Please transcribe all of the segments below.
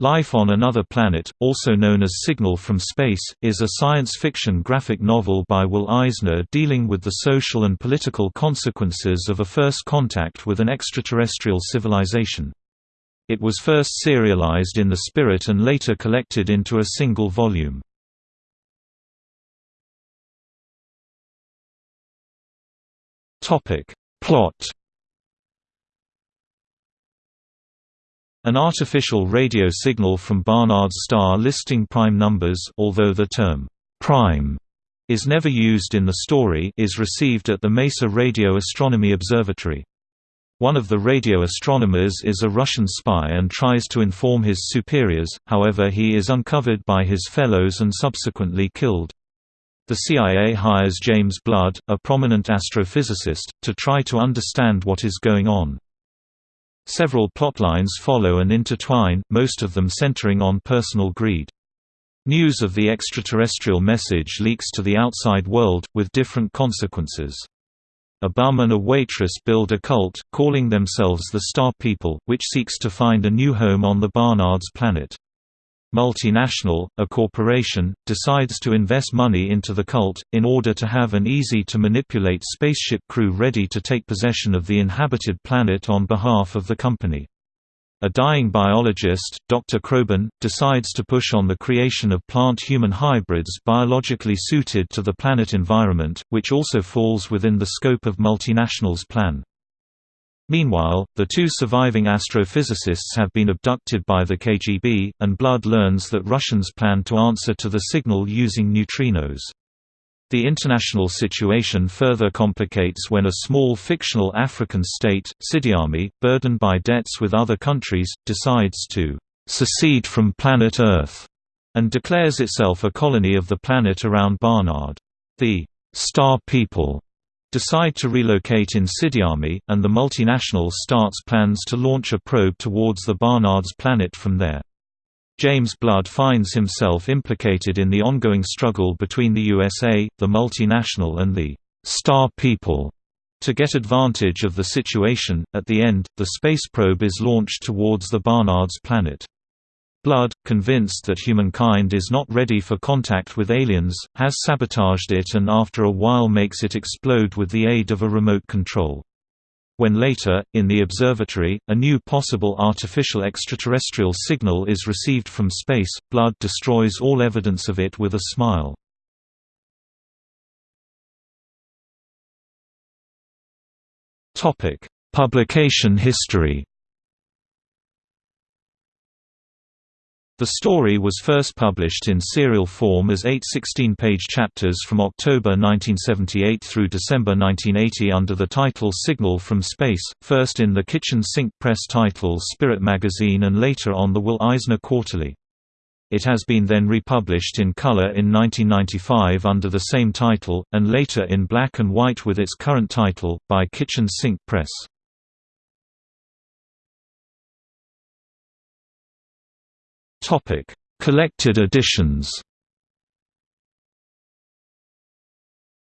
Life on Another Planet, also known as Signal from Space, is a science fiction graphic novel by Will Eisner dealing with the social and political consequences of a first contact with an extraterrestrial civilization. It was first serialized in The Spirit and later collected into a single volume. Plot An artificial radio signal from Barnard's star listing prime numbers although the term «prime» is never used in the story is received at the Mesa Radio Astronomy Observatory. One of the radio astronomers is a Russian spy and tries to inform his superiors, however he is uncovered by his fellows and subsequently killed. The CIA hires James Blood, a prominent astrophysicist, to try to understand what is going on. Several plotlines follow and intertwine, most of them centering on personal greed. News of the extraterrestrial message leaks to the outside world, with different consequences. A bum and a waitress build a cult, calling themselves the Star People, which seeks to find a new home on the Barnard's planet. Multinational, a corporation, decides to invest money into the cult, in order to have an easy-to-manipulate spaceship crew ready to take possession of the inhabited planet on behalf of the company. A dying biologist, Dr. Kroban, decides to push on the creation of plant-human hybrids biologically suited to the planet environment, which also falls within the scope of multinational's plan. Meanwhile, the two surviving astrophysicists have been abducted by the KGB, and Blood learns that Russians plan to answer to the signal using neutrinos. The international situation further complicates when a small fictional African state, Sidiami, burdened by debts with other countries, decides to secede from planet Earth and declares itself a colony of the planet around Barnard. The Star People decide to relocate in Sidiami, and the multinational starts plans to launch a probe towards the Barnard's planet from there. James Blood finds himself implicated in the ongoing struggle between the USA, the multinational and the «Star People» to get advantage of the situation. At the end, the space probe is launched towards the Barnard's planet. Blood, convinced that humankind is not ready for contact with aliens, has sabotaged it and after a while makes it explode with the aid of a remote control. When later, in the observatory, a new possible artificial extraterrestrial signal is received from space, Blood destroys all evidence of it with a smile. Publication history The story was first published in serial form as eight 16-page chapters from October 1978 through December 1980 under the title Signal from Space, first in the kitchen sink press title Spirit Magazine and later on the Will Eisner Quarterly. It has been then republished in color in 1995 under the same title, and later in black and white with its current title, by Kitchen Sink Press. Topic: Collected editions.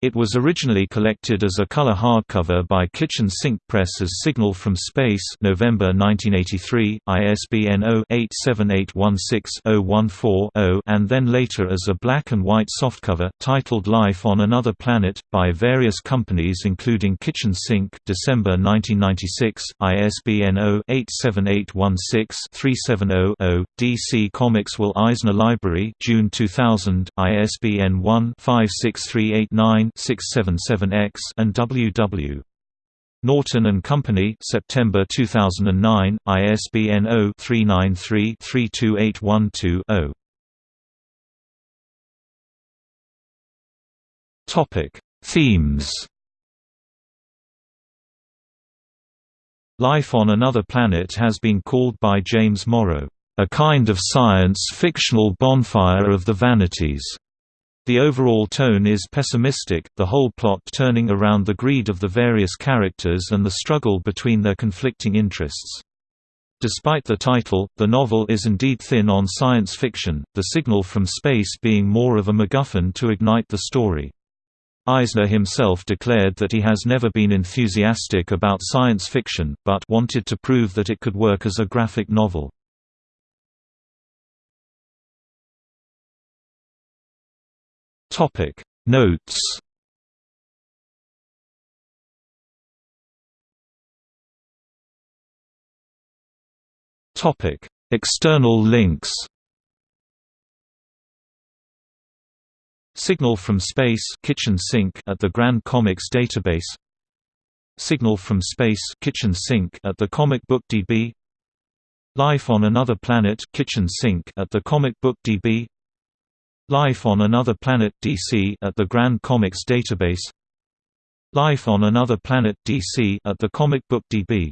It was originally collected as a color hardcover by Kitchen Sink Press as Signal from Space November 1983, ISBN 0-87816-014-0 and then later as a black and white softcover, titled Life on Another Planet, by various companies including Kitchen Sink December 1996, ISBN 0-87816-370-0, DC Comics Will Eisner Library June 2000, ISBN 1-56389 677X and WW. Norton and Company, September 2009, ISBN 0-393-32812-0. Topic: Themes. Life on Another Planet has been called by James Morrow, "...a kind of science-fictional bonfire of the vanities." The overall tone is pessimistic, the whole plot turning around the greed of the various characters and the struggle between their conflicting interests. Despite the title, the novel is indeed thin on science fiction, the signal from space being more of a MacGuffin to ignite the story. Eisner himself declared that he has never been enthusiastic about science fiction, but wanted to prove that it could work as a graphic novel. Topic. Notes. Topic. External links. Signal from Space kitchen sink at the Grand Comics database. Signal from Space kitchen sink at the Comic Book DB Life on Another Planet kitchen sink at the Comic Book DB Life on Another Planet DC at the Grand Comics database. Life on Another Planet DC at the Comic Book DB